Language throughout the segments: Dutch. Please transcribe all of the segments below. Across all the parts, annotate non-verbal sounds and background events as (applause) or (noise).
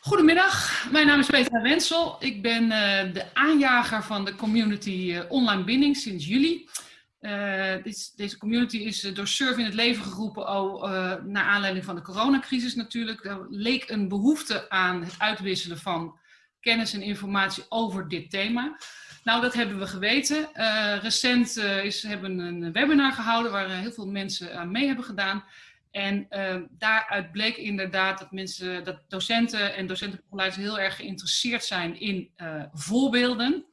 Goedemiddag, mijn naam is Petra Wensel. Ik ben uh, de aanjager van de community uh, Online Binding sinds juli. Uh, dit, deze community is door Surf in het leven geroepen, oh, naar aanleiding van de coronacrisis natuurlijk. Er leek een behoefte aan het uitwisselen van kennis en informatie over dit thema. Nou, dat hebben we geweten. recent is, hebben we een webinar gehouden waar heel veel mensen aan mee hebben gedaan. En uh, daaruit bleek inderdaad dat mensen, dat docenten en docentenbegeleiders heel erg geïnteresseerd zijn in uh, voorbeelden.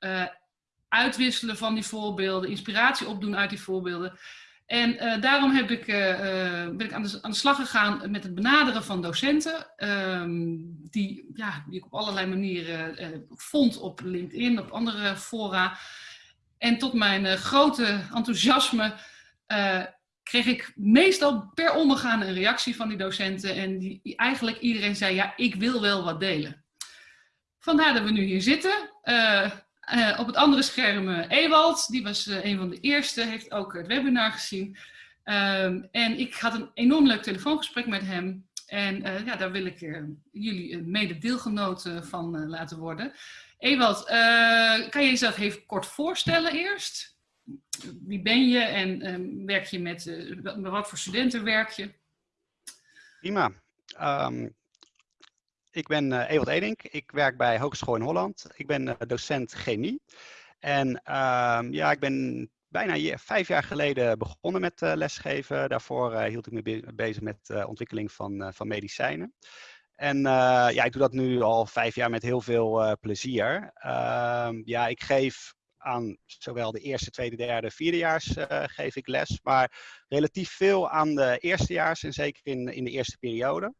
Uh, uitwisselen van die voorbeelden, inspiratie opdoen uit die voorbeelden. En eh, daarom heb ik, ben ik aan de, aan de, slag gegaan met het benaderen van docenten. Ehm, die, ja, die ik op allerlei manieren vond op LinkedIn, op andere fora. En tot mijn grote enthousiasme kreeg ik meestal per omgaan een reactie van die docenten. En die, eigenlijk iedereen zei, ja, ik wil wel wat delen. Vandaar dat we nu hier zitten. Uh, uh, op het andere scherm uh, Ewald, die was een van de eerste, heeft ook het webinar gezien. Ehm, en ik had een enorm leuk telefoongesprek met hem. En ja, daar wil ik jullie mede deelgenoot van laten worden. Ewald, kan je jezelf even kort voorstellen eerst? Wie ben je en um, werk je met, uh, wat voor studenten werk je? Prima. Um, ik ben uh, Ewald Edink. Ik werk bij Hogeschool in Holland. Ik ben uh, docent chemie. En um, ja, ik ben bijna vijf jaar geleden begonnen met lesgeven. Daarvoor hield ik me be bezig met ontwikkeling van, van medicijnen. En ja, ik doe dat nu al vijf jaar met heel veel plezier. ja, ik geef aan zowel de eerste, tweede, derde, vierdejaars uh, geef ik les, maar relatief veel aan de eerstejaars en zeker in, in de eerste periode.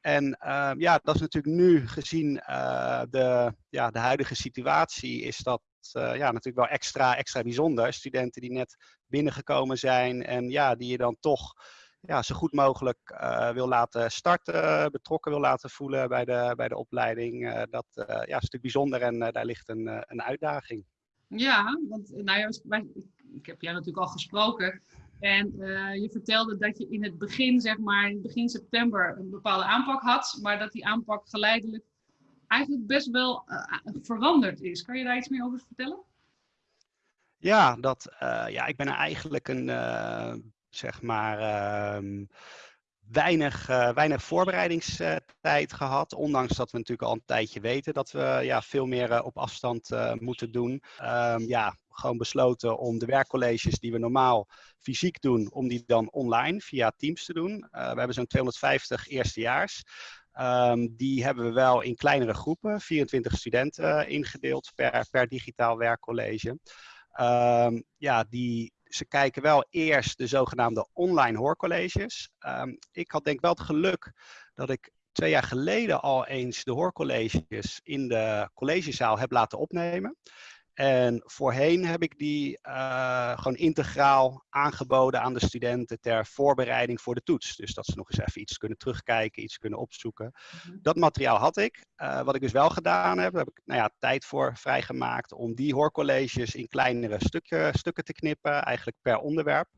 En uh, ja, dat is natuurlijk nu gezien uh, de, ja, de huidige situatie, is dat ja, natuurlijk wel extra, extra bijzonder. Studenten die net binnengekomen zijn en ja, die je dan toch ja, zo goed mogelijk wil laten starten, betrokken wil laten voelen bij de, bij de opleiding. dat ja, is natuurlijk bijzonder en daar ligt een, een uitdaging. Ja, want nou ja, ik heb jij natuurlijk al gesproken. En uh, je vertelde dat je in het begin, zeg maar, in begin september een bepaalde aanpak had, maar dat die aanpak geleidelijk eigenlijk best wel uh, veranderd is. Kan je daar iets meer over vertellen? Ja, dat, ja ik ben eigenlijk een, zeg maar, ehm, weinig, uh, weinig voorbereidingstijd gehad. Ondanks dat we natuurlijk al een tijdje weten dat we ja, veel meer uh, op afstand uh, moeten doen. Um, ja, gewoon besloten om de werkcolleges die we normaal fysiek doen, om die dan online via Teams te doen. we hebben zo'n 250 eerstejaars. Um, die hebben we wel in kleinere groepen, 24 studenten ingedeeld per, per digitaal werkcollege. Um, ja, die ze kijken wel eerst de zogenaamde online hoorcolleges. Um, ik had denk wel het geluk dat ik twee jaar geleden al eens de hoorcolleges in de collegezaal heb laten opnemen. En voorheen heb ik die uh, gewoon integraal aangeboden aan de studenten ter voorbereiding voor de toets. Dus dat ze nog eens even iets kunnen terugkijken, iets kunnen opzoeken. Mhm. Dat materiaal had ik. Uh, wat ik dus wel gedaan heb, heb ik nou ja, tijd voor vrijgemaakt om die hoorcolleges in kleinere stukje, stukken te knippen, eigenlijk per onderwerp.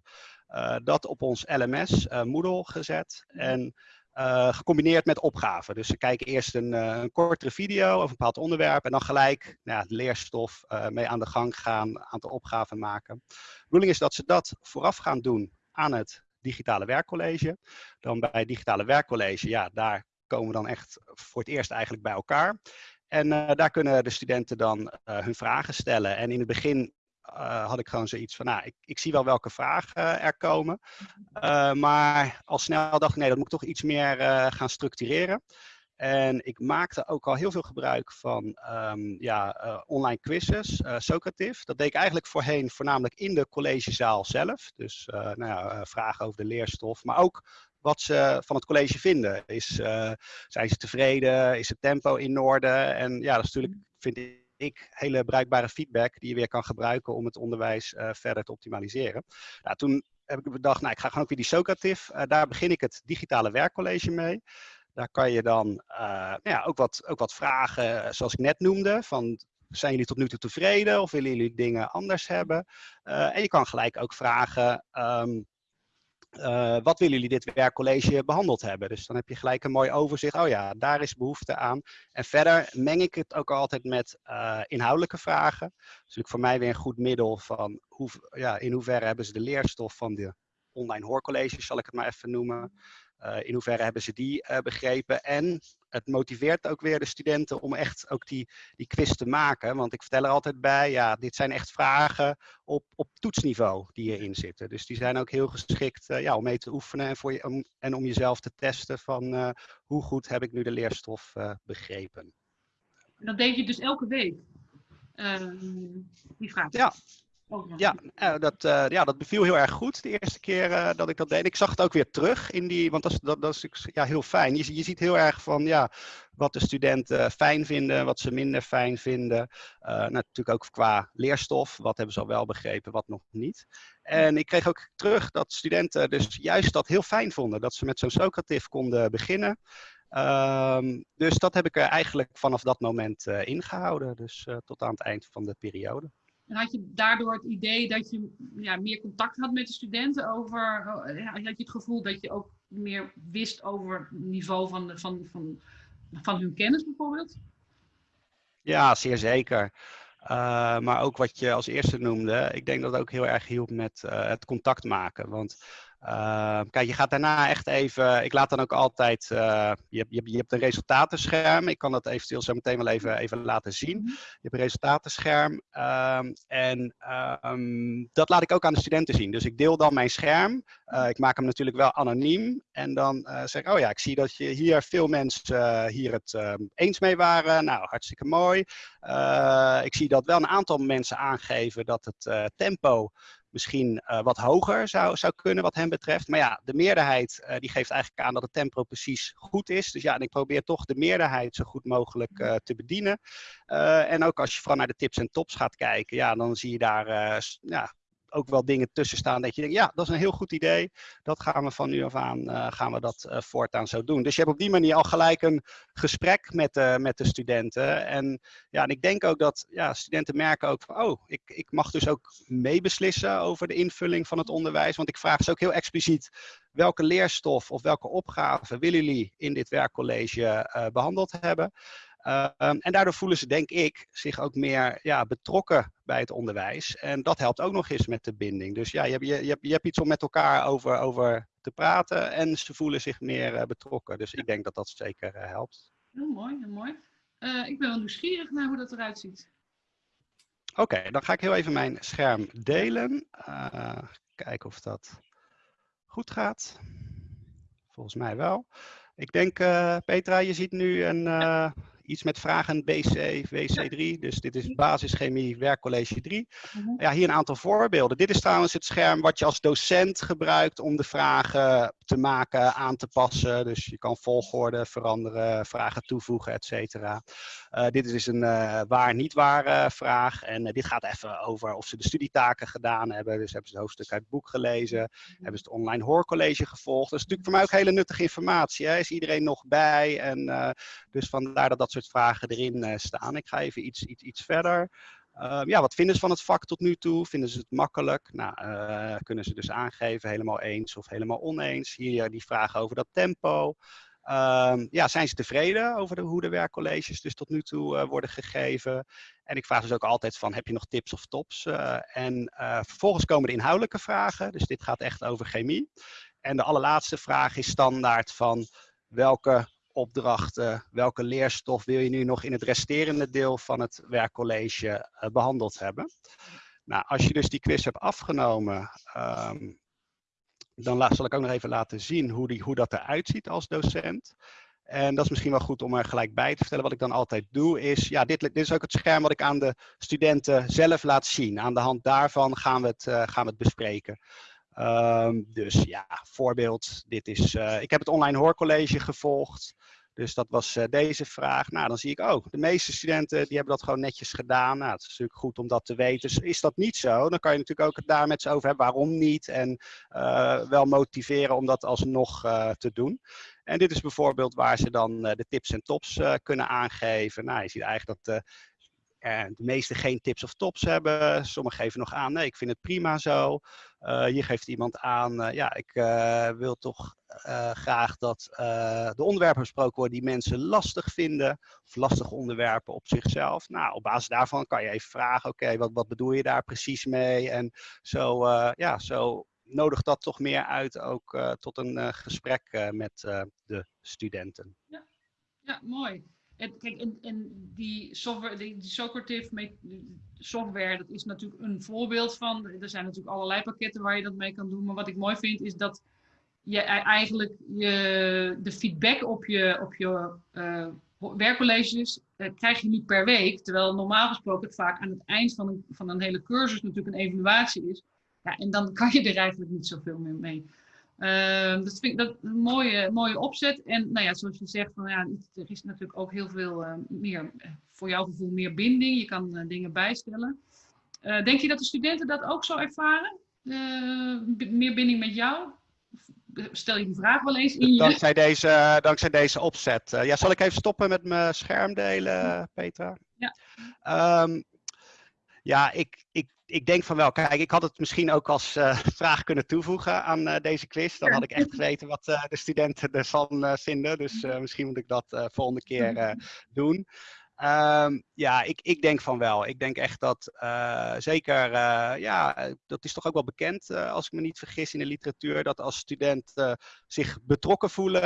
Uh, dat op ons LMS Moodle gezet. Mhm. En uh, gecombineerd met opgaven. Dus ze kijken eerst een, uh, een, kortere video over een bepaald onderwerp en dan gelijk nou ja, leerstof uh, mee aan de gang gaan, een aantal opgaven maken. De bedoeling is dat ze dat vooraf gaan doen aan het digitale werkcollege. Dan bij het digitale werkcollege, ja, daar komen we dan echt voor het eerst eigenlijk bij elkaar. En daar kunnen de studenten dan hun vragen stellen. En in het begin uh, had ik gewoon zoiets van, nou, ik, ik zie wel welke vragen er komen. Uh, maar al snel dacht ik, nee, dat moet ik toch iets meer gaan structureren. En ik maakte ook al heel veel gebruik van um, ja, online quizzes, Socrative. Dat deed ik eigenlijk voorheen voornamelijk in de collegezaal zelf. Dus nou ja, vragen over de leerstof, maar ook wat ze van het college vinden. Is, zijn ze tevreden? Is het tempo in orde? En ja, dat is natuurlijk, vind ik ik hele bruikbare feedback die je weer kan gebruiken om het onderwijs uh, verder te optimaliseren. Nou, toen heb ik bedacht, nou, ik ga gewoon ook weer die Socrative. Uh, daar begin ik het digitale werkcollege mee. Daar kan je dan uh, nou ja, ook, wat, ook wat vragen, zoals ik net noemde, van zijn jullie tot nu toe tevreden of willen jullie dingen anders hebben? en je kan gelijk ook vragen, um, uh, wat willen jullie dit werkcollege behandeld hebben? Dus dan heb je gelijk een mooi overzicht. Oh ja, daar is behoefte aan. En verder meng ik het ook altijd met uh, inhoudelijke vragen. Dat is natuurlijk voor mij weer een goed middel van hoe, ja, in hoeverre hebben ze de leerstof van de online hoorcolleges, zal ik het maar even noemen. Uh, in hoeverre hebben ze die uh, begrepen? En het motiveert ook weer de studenten om echt ook die, die quiz te maken. Want ik vertel er altijd bij, ja, dit zijn echt vragen op, op toetsniveau die hierin zitten. Dus die zijn ook heel geschikt uh, ja, om mee te oefenen en, voor je, om, en om jezelf te testen van hoe goed heb ik nu de leerstof begrepen. Dat deed je dus elke week, ehm, die vraag? Ja, ja, uh, dat, uh, ja, dat beviel heel erg goed de eerste keer uh, dat ik dat deed. Ik zag het ook weer terug in die, want dat dat, dat is ja, heel fijn. Je, je ziet heel erg van ja, wat de studenten fijn vinden, wat ze minder fijn vinden. natuurlijk ook qua leerstof, wat hebben ze al wel begrepen, wat nog niet. En ik kreeg ook terug dat studenten dus juist dat heel fijn vonden, dat ze met zo'n Socrative konden beginnen. Um, dus dat heb ik er eigenlijk vanaf dat moment ingehouden, dus tot aan het eind van de periode. En had je daardoor het idee dat je ja, meer contact had met de studenten over, eh, had je het gevoel dat je ook meer wist over het niveau van, van, van, van hun kennis bijvoorbeeld? Ja, zeer zeker. Uh, maar ook wat je als eerste noemde, ik denk dat het ook heel erg hielp met uh, het contact maken. Want uh, kijk, je gaat daarna echt even, ik laat dan ook altijd, uh, je, je, je hebt een resultatenscherm, ik kan dat eventueel zo meteen wel even, even laten zien. Mhm. Je hebt een resultatenscherm um, en um, dat laat ik ook aan de studenten zien. Dus ik deel dan mijn scherm, uh, ik maak hem natuurlijk wel anoniem en dan zeg ik, oh ja, ik zie dat je hier veel mensen hier het eens mee waren, nou hartstikke mooi. ik zie dat wel een aantal mensen aangeven dat het tempo misschien uh, wat hoger zou, zou kunnen wat hem betreft. Maar ja, de meerderheid uh, die geeft eigenlijk aan dat het tempo precies goed is. Dus ja, en ik probeer toch de meerderheid zo goed mogelijk uh, te bedienen. en ook als je vooral naar de tips en tops gaat kijken, ja, dan zie je daar ja, ook wel dingen tussen staan dat je denkt, ja, dat is een heel goed idee. Dat gaan we van nu af aan, uh, gaan we dat uh, voortaan zo doen. Dus je hebt op die manier al gelijk een gesprek met, uh, met de studenten. En, ja, en ik denk ook dat ja, studenten merken ook van, oh, ik, ik mag dus ook meebeslissen over de invulling van het onderwijs. Want ik vraag ze ook heel expliciet, welke leerstof of welke opgave willen jullie in dit werkcollege behandeld hebben? Uh, en daardoor voelen ze, denk ik, zich ook meer ja, betrokken bij het onderwijs. En dat helpt ook nog eens met de binding. Dus ja, je hebt, je, je hebt, je hebt iets om met elkaar over, over te praten en ze voelen zich meer uh, betrokken. Dus ik denk dat dat zeker uh, helpt. Heel mooi, heel mooi. ik ben wel nieuwsgierig naar hoe dat eruit ziet. Oké, okay, dan ga ik heel even mijn scherm delen. kijken of dat goed gaat. Volgens mij wel. Ik denk, Petra, je ziet nu een iets met vragen BC, WC3. Dus dit is basischemie werkcollege 3. Mhm. Ja, hier een aantal voorbeelden. Dit is trouwens het scherm wat je als docent gebruikt om de vragen te maken, aan te passen. Dus je kan volgorde veranderen, vragen toevoegen, et cetera. Uh, dit is dus een uh, waar-niet-waar uh, vraag. En dit gaat even over of ze de studietaken gedaan hebben. Dus hebben ze het hoofdstuk uit het boek gelezen. Mhm. Hebben ze het online hoorcollege gevolgd. Dat is natuurlijk voor mij ook hele nuttige informatie. Hè? Is iedereen nog bij? En dus vandaar dat dat soort vragen erin staan. Ik ga even iets, iets, iets verder. Uh, ja, wat vinden ze van het vak tot nu toe? Vinden ze het makkelijk? Nou, uh, kunnen ze dus aangeven helemaal eens of helemaal oneens. Hier die vragen over dat tempo. Uh, ja, zijn ze tevreden over hoe de werkcolleges dus tot nu toe worden gegeven? En ik vraag dus ook altijd van, heb je nog tips of tops? en vervolgens komen de inhoudelijke vragen. Dus dit gaat echt over chemie. En de allerlaatste vraag is standaard van, welke opdrachten, welke leerstof wil je nu nog in het resterende deel van het werkcollege uh, behandeld hebben. Nou, als je dus die quiz hebt afgenomen, um, dan zal ik ook nog even laten zien hoe, die, hoe dat eruit ziet als docent. En dat is misschien wel goed om er gelijk bij te vertellen. Wat ik dan altijd doe is, ja, dit, dit is ook het scherm wat ik aan de studenten zelf laat zien. Aan de hand daarvan gaan we het, uh, gaan we het bespreken. Um, dus ja, voorbeeld, dit is, ik heb het online hoorcollege gevolgd. Dus dat was uh, deze vraag. Nou, dan zie ik ook, oh, de meeste studenten die hebben dat gewoon netjes gedaan. Nou, het is natuurlijk goed om dat te weten. Dus is dat niet zo, dan kan je natuurlijk ook het daar met ze over hebben. Waarom niet? En uh, wel motiveren om dat alsnog te doen. En dit is bijvoorbeeld waar ze dan de tips en tops kunnen aangeven. Nou, je ziet eigenlijk dat de meesten geen tips of tops hebben. Sommigen geven nog aan, nee, ik vind het prima zo. hier geeft iemand aan, ja, ik wil toch graag dat de onderwerpen besproken worden die mensen lastig vinden. Of lastige onderwerpen op zichzelf. Nou, op basis daarvan kan je even vragen, oké, wat, wat bedoel je daar precies mee? En zo, ja, zo nodigt dat toch meer uit ook tot een gesprek met de studenten. Ja, ja mooi. Kijk, en, die software, die, die Socrative software, dat is natuurlijk een voorbeeld van. Er zijn natuurlijk allerlei pakketten waar je dat mee kan doen. Maar wat ik mooi vind, is dat je e-, eigenlijk je, de feedback op je, op je uh, werkcolleges uh, krijg je niet per week. Terwijl normaal gesproken het vaak aan het eind van een, van een hele cursus natuurlijk een evaluatie is. Ja, en dan kan je er eigenlijk niet zoveel meer mee. Uh, dat vind ik dat een mooie, mooie opzet. En nou ja, zoals je zegt, van, ja, er is natuurlijk ook heel veel uh, meer, eh, voor jouw gevoel meer binding. Je kan uh, dingen bijstellen. denk je dat de studenten dat ook zo ervaren? meer binding met jou? Stel je die vraag wel eens in je... Dankzij deze, dankzij deze opzet. ja, zal ik even stoppen met mijn scherm delen, Petra? Ja. Um, ja, ik, ik ik denk van wel. Kijk, ik had het misschien ook als uh, (laughs) vraag kunnen toevoegen aan uh, deze quiz. Dan had ik echt geweten wat uh, de studenten ervan vinden. Dus misschien moet ik dat volgende keer doen. Um, ja, ik, ik denk van wel. Ik denk echt dat zeker, ja, dat is toch ook wel bekend, als ik me niet vergis in de literatuur, dat als studenten zich betrokken voelen,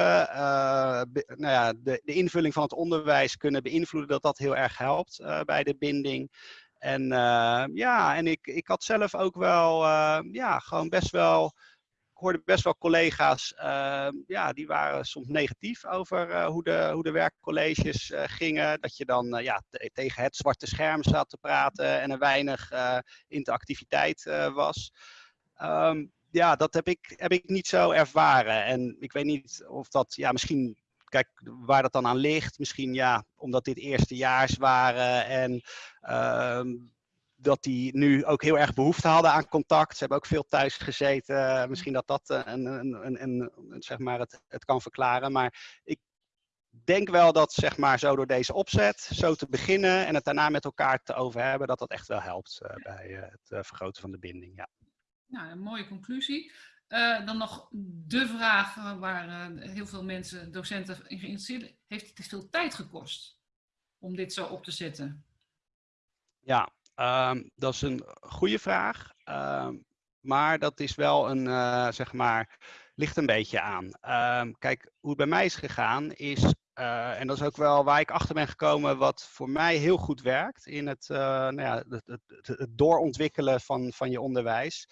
nou ja, de, de invulling van het onderwijs kunnen beïnvloeden, dat dat heel erg helpt bij de binding. En uh, ja, en ik, ik had zelf ook wel, uh, ja, gewoon best wel, ik hoorde best wel collega's, uh, ja, die waren soms negatief over hoe, de, hoe de werkcolleges gingen. Dat je dan ja, tegen het zwarte scherm zat te praten en er weinig interactiviteit was. Um, ja, dat heb ik, heb ik niet zo ervaren. En ik weet niet of dat, ja, misschien kijk, waar dat dan aan ligt, misschien ja, omdat dit eerstejaars waren en uh, dat die nu ook heel erg behoefte hadden aan contact. Ze hebben ook veel thuis gezeten. Misschien dat dat eh, een, zeg maar het, het kan verklaren. Maar ik denk wel dat zeg maar, zo door deze opzet, zo te beginnen en het daarna met elkaar te over hebben, dat dat echt wel helpt uh, bij uh, het vergroten van de binding. Ja. Nou, een mooie conclusie. Uh, dan nog de vraag uh, waar uh, heel veel mensen, docenten in geïnteresseerd Heeft het veel tijd gekost om dit zo op te zetten? Ja, um, dat is een goede vraag. Um, maar dat is wel een, zeg maar, ligt een beetje aan. Um, kijk, hoe het bij mij is gegaan is, en dat is ook wel waar ik achter ben gekomen, wat voor mij heel goed werkt in het, nou ja, het, het, het doorontwikkelen van, van je onderwijs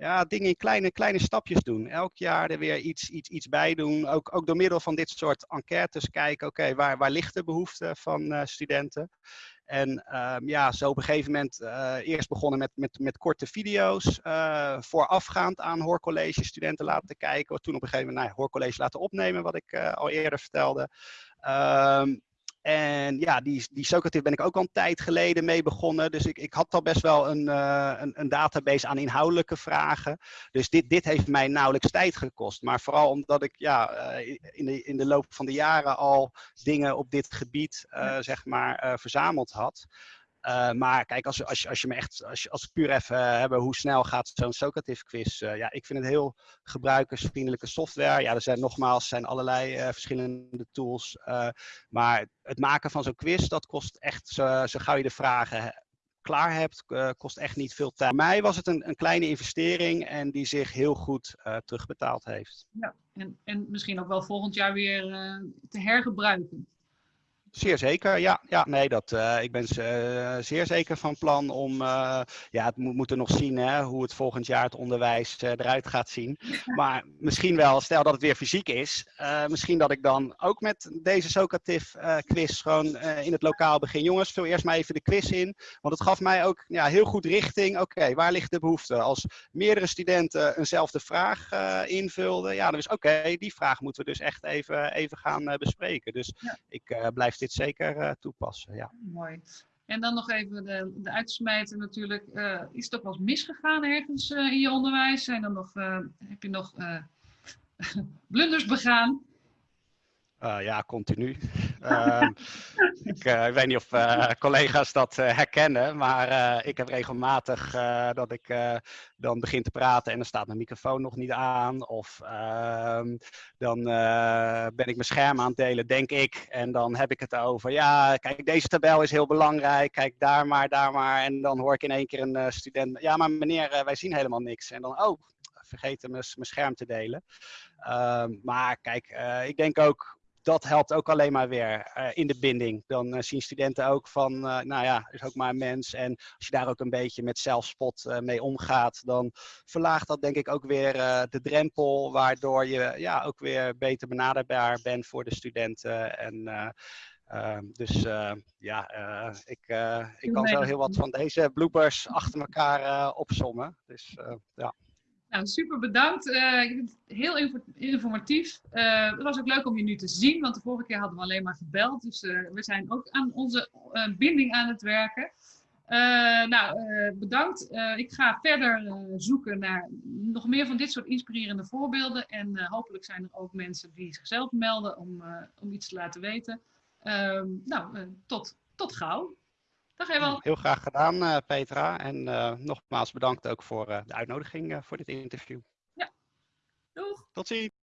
ja, dingen in kleine, kleine stapjes doen. Elk jaar er weer iets, iets, iets bij doen. Ook, ook door middel van dit soort enquêtes kijken, oké, waar, waar ligt de behoefte van uh, studenten? En uh, ja, zo op een gegeven moment uh, eerst begonnen met, met, met korte video's. Uh, voorafgaand aan hoorcollege studenten laten kijken. Toen op een gegeven moment nou, hoorcollege laten opnemen, wat ik al eerder vertelde. Ehm, en ja, die, die Socrative ben ik ook al een tijd geleden mee begonnen. Dus ik, ik had al best wel een, uh, een, een, database aan inhoudelijke vragen. Dus dit, dit heeft mij nauwelijks tijd gekost. Maar vooral omdat ik ja, uh, in, de, in de loop van de jaren al dingen op dit gebied uh, zeg maar, verzameld had. Uh, maar kijk, als, als, als je me echt, als, als we puur even uh, hebben hoe snel gaat zo'n Socrative quiz. Uh, ja, ik vind het heel gebruikersvriendelijke software. Ja, er zijn nogmaals zijn allerlei verschillende tools. maar het maken van zo'n quiz, dat kost echt, zo, zo gauw je de vragen klaar hebt, kost echt niet veel tijd. Voor mij was het een, een kleine investering en die zich heel goed terugbetaald heeft. Ja, en, en misschien ook wel volgend jaar weer te hergebruiken. Zeer zeker, ja. ja nee, dat, uh, ik ben uh, zeer zeker van plan om, uh, ja, het moet, moeten nog zien hè, hoe het volgend jaar het onderwijs eruit gaat zien. Maar misschien wel, stel dat het weer fysiek is, misschien dat ik dan ook met deze Socrative quiz gewoon in het lokaal begin. Jongens, vul eerst maar even de quiz in, want het gaf mij ook ja, heel goed richting. Oké, waar ligt de behoefte? Als meerdere studenten eenzelfde vraag invulden, ja, dan is oké, die vraag moeten we dus echt even, even gaan bespreken. Dus ja. ik blijf dit zeker uh, toepassen. Ja. Mooi. En dan nog even de, de natuurlijk. Uh, is ook wel eens misgegaan ergens uh, in je onderwijs? Zijn er nog, heb je nog (laughs) blunders begaan? ja, continu. Ehm, ik, eh, ik weet niet of eh, collega's dat eh, herkennen, maar ik heb regelmatig dat ik dan begin te praten en dan staat mijn microfoon nog niet aan. Of ehm, dan ben ik mijn scherm aan het delen, denk ik. En dan heb ik het over, ja, kijk, deze tabel is heel belangrijk. Kijk, daar maar, daar maar. En dan hoor ik in één keer een student, ja, maar meneer, wij zien helemaal niks. En dan, oh, vergeten mijn mijn scherm te delen. Ehm, maar kijk, ik denk ook, dat helpt ook alleen maar weer eh, in de binding. Dan eh, zien studenten ook van, eh, nou ja, is ook maar een mens. En als je daar ook een beetje met zelfspot mee omgaat, dan verlaagt dat denk ik ook weer de drempel, waardoor je ja, ook weer beter benaderbaar bent voor de studenten. En eh, ehm, dus ja, ik, ik kan zo heel wat van deze bloopers achter elkaar opsommen. Dus ja. Nou, super bedankt. Eh, ik vind het heel info- informatief. Eh, het was ook leuk om je nu te zien, want de vorige keer hadden we alleen maar gebeld. Dus eh, we zijn ook aan onze binding aan het werken. Nou, bedankt. Ik ga verder zoeken naar nog meer van dit soort inspirerende voorbeelden. En hopelijk zijn er ook mensen die zichzelf melden om, om iets te laten weten. Ehm, nou, tot, tot gauw. Dag. Heel graag gedaan, eh, Petra. En eh, nogmaals bedankt ook voor eh, de uitnodiging voor dit interview. Doeg. Tot ziens.